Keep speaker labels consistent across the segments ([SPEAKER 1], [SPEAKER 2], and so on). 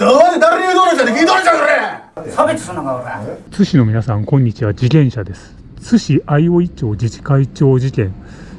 [SPEAKER 1] 誰誰に言うとるんじゃって聞いとじゃそれ。
[SPEAKER 2] 差別すんのか俺。
[SPEAKER 3] 津市の皆さんこんにちは。次元者です。津市相生町自治会長事件。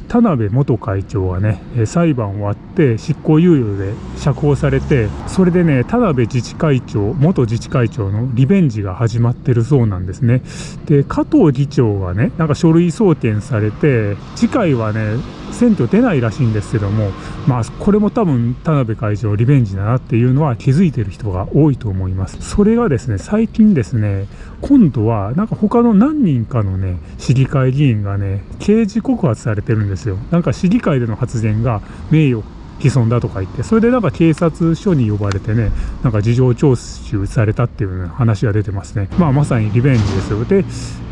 [SPEAKER 3] 田辺元会長はねえー裁判終わって執行猶予で釈放されてそれでね田辺自治会長元自治会長のリベンジが始まってるそうなんですね。で加藤議長がねなんか書類送検されて次回はね選挙出ないらしいんですけどもまあこれも多分田辺会長リベンジだなっていうのは気づいてる人が多いと思います。それがですね最近ですね今度はなんか他の何人かのね市議会議員がね刑事告発されてるんですよ。なんか市議会での発言が名誉毀損だとか言ってそれでなんか警察署に呼ばれてねなんか事情聴取されたっていう、話が出てますね。まあまさにリベンジですよ。で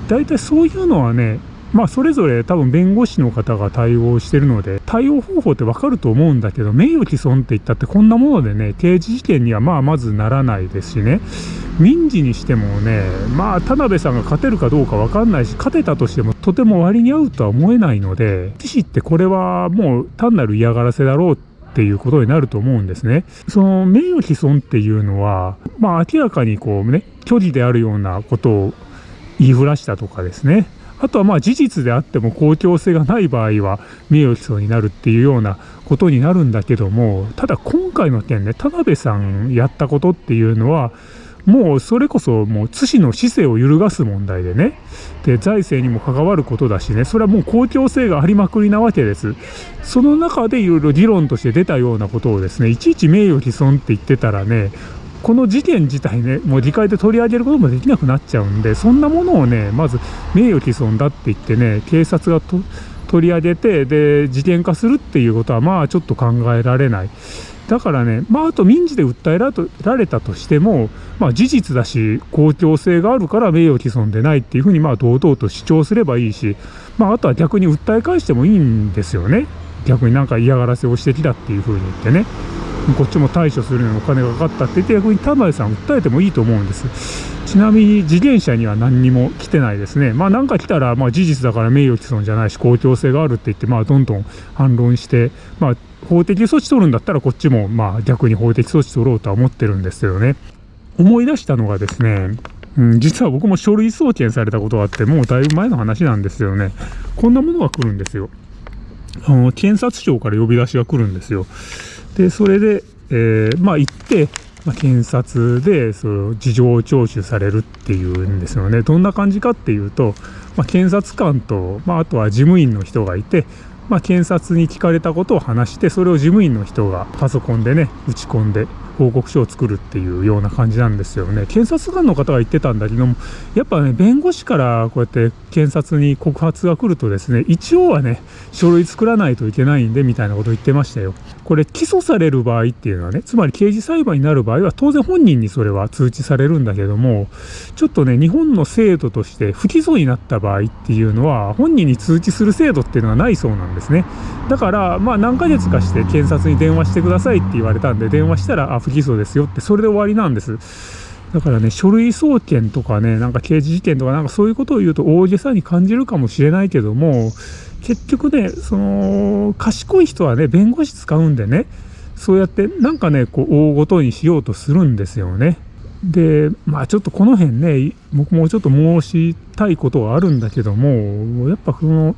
[SPEAKER 3] 大体そういうのはねまあそれぞれ多分弁護士の方が対応してるので対応方法ってわかると思うんだけど名誉毀損って言ったってこんなものでね刑事事件にはまあまずならないですしね民事にしてもねまあ田辺さんが勝てるかどうかわかんないし勝てたとしてもとても割に合うとは思えないので知事ってこれはもう単なる嫌がらせだろうっていうことになると思うんですね。その名誉毀損っていうのは、まあ明らかにこうね、虚偽であるようなことを言いふらしたとかですね。あとはまあ事実であっても公共性がない場合は名誉毀損になるっていうようなことになるんだけども、ただ今回の件ね、田辺さんやったことっていうのは、もうそれこそもう津市の市政を揺るがす問題でね。で財政にも関わることだしね。それはもう公共性がありまくりなわけです。その中でいろいろ議論として出たようなことをですねいちいち名誉毀損って言ってたらねこの事件自体ねもう議会で取り上げることもできなくなっちゃうんでそんなものをねまず名誉毀損だって言ってね警察が取り上げてで事件化するっていうことはまあちょっと考えられないだからね、まあ、あと民事で訴えらられたとしても、まあ、事実だし、公共性があるから名誉毀損でないっていうふうに、まあ、堂々と主張すればいいし、まあ、あとは逆に訴え返してもいいんですよね。逆になんか嫌がらせをしてきたっていうふうに言ってね。こっちも対処するのにお金がかかったって言って逆に田辺さん訴えてもいいと思うんです。ちなみに事件者には何にも来てないですね。まあなんか来たらまあ事実だから名誉毀損じゃないし公共性があるって言ってまあどんどん反論してまあ法的措置取るんだったらこっちもまあ逆に法的措置取ろうとは思ってるんですよね。思い出したのがですねうん、実は僕も書類送検されたことがあってもうだいぶ前の話なんですよね。こんなものが来るんですよ。あの検察庁から呼び出しが来るんですよ。でそれで、えーまあ行って、まあ、検察でその事情聴取されるっていうんですよね。どんな感じかっていうと、まあ、検察官と、まあ、あとは事務員の人がいて、まあ、検察に聞かれたことを話してそれを事務員の人がパソコンでね打ち込んで報告書を作るっていうような感じなんですよね。検察官の方が言ってたんだけどもやっぱね弁護士からこうやって検察に告発が来るとですね一応はね書類作らないといけないんでみたいなこと言ってましたよ。これ起訴される場合っていうのはねつまり刑事裁判になる場合は当然本人にそれは通知されるんだけどもちょっとね日本の制度として不起訴になった場合っていうのは本人に通知する制度っていうのはないそうなんですね。だからまあ何ヶ月かして検察に電話してくださいって言われたんで電話したらあ不起訴ですよってそれで終わりなんですだからね書類送検とかねなんか刑事事件とかなんかそういうことを言うと大げさに感じるかもしれないけども結局ねその賢い人はね弁護士使うんでねそうやってなんかねこう大ごとにしようとするんですよね。でまあちょっとこの辺ね僕もちょっと申したいことがあるんだけどもやっぱこの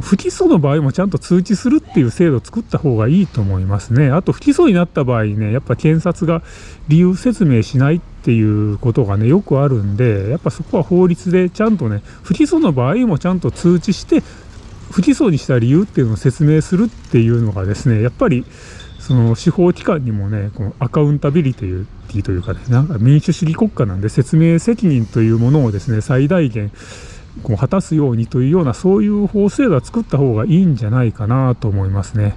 [SPEAKER 3] 不起訴の場合もちゃんと通知するっていう制度を作った方がいいと思いますね。あと不起訴になった場合ね、やっぱ検察が理由説明しないっていうことがね、よくあるんで、やっぱそこは法律でちゃんとね、不起訴の場合もちゃんと通知して、不起訴にした理由っていうのを説明するっていうのがですね、やっぱりその司法機関にもね、このアカウンタビリティというかね、なんか民主主義国家なんで説明責任というものをですね、最大限こう果たすようにというようなそういう法制度は作った方がいいんじゃないかなと思いますね。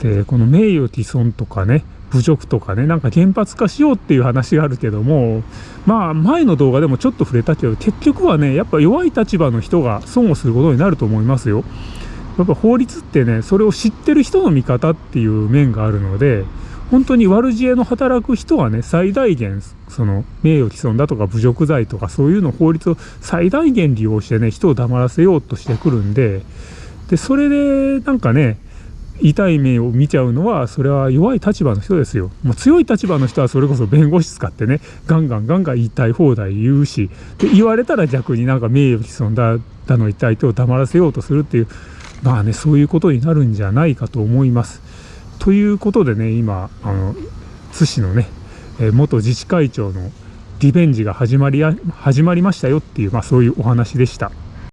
[SPEAKER 3] でこの名誉毀損とかね侮辱とかねなんか原発化しようっていう話があるけどもまあ前の動画でもちょっと触れたけど結局はねやっぱ弱い立場の人が損をすることになると思いますよ。やっぱ法律ってねそれを知ってる人の味方っていう面があるので本当に悪知恵の働く人はね最大限その名誉毀損だとか侮辱罪とかそういうの法律を最大限利用してね人を黙らせようとしてくるんででそれでなんかね痛い目を見ちゃうのはそれは弱い立場の人ですよもう強い立場の人はそれこそ弁護士使ってねガンガンガンガン言いたい放題言うしで言われたら逆になんか名誉毀損だだの痛い手を黙らせようとするっていうまあねそういうことになるんじゃないかと思います。ということでね今あの津市のねえー元自治会長のリベンジが始まり始まりましたよっていう、まあ、そういうお話でした。